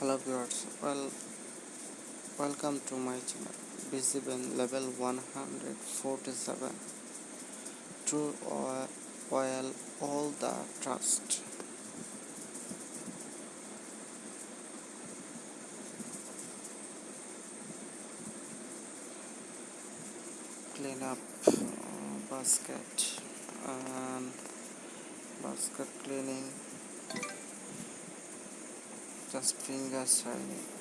hello viewers well welcome to my channel. BCBN level 147 true oil, oil all the trust. Clean up uh, basket and basket cleaning estas pingas ahí.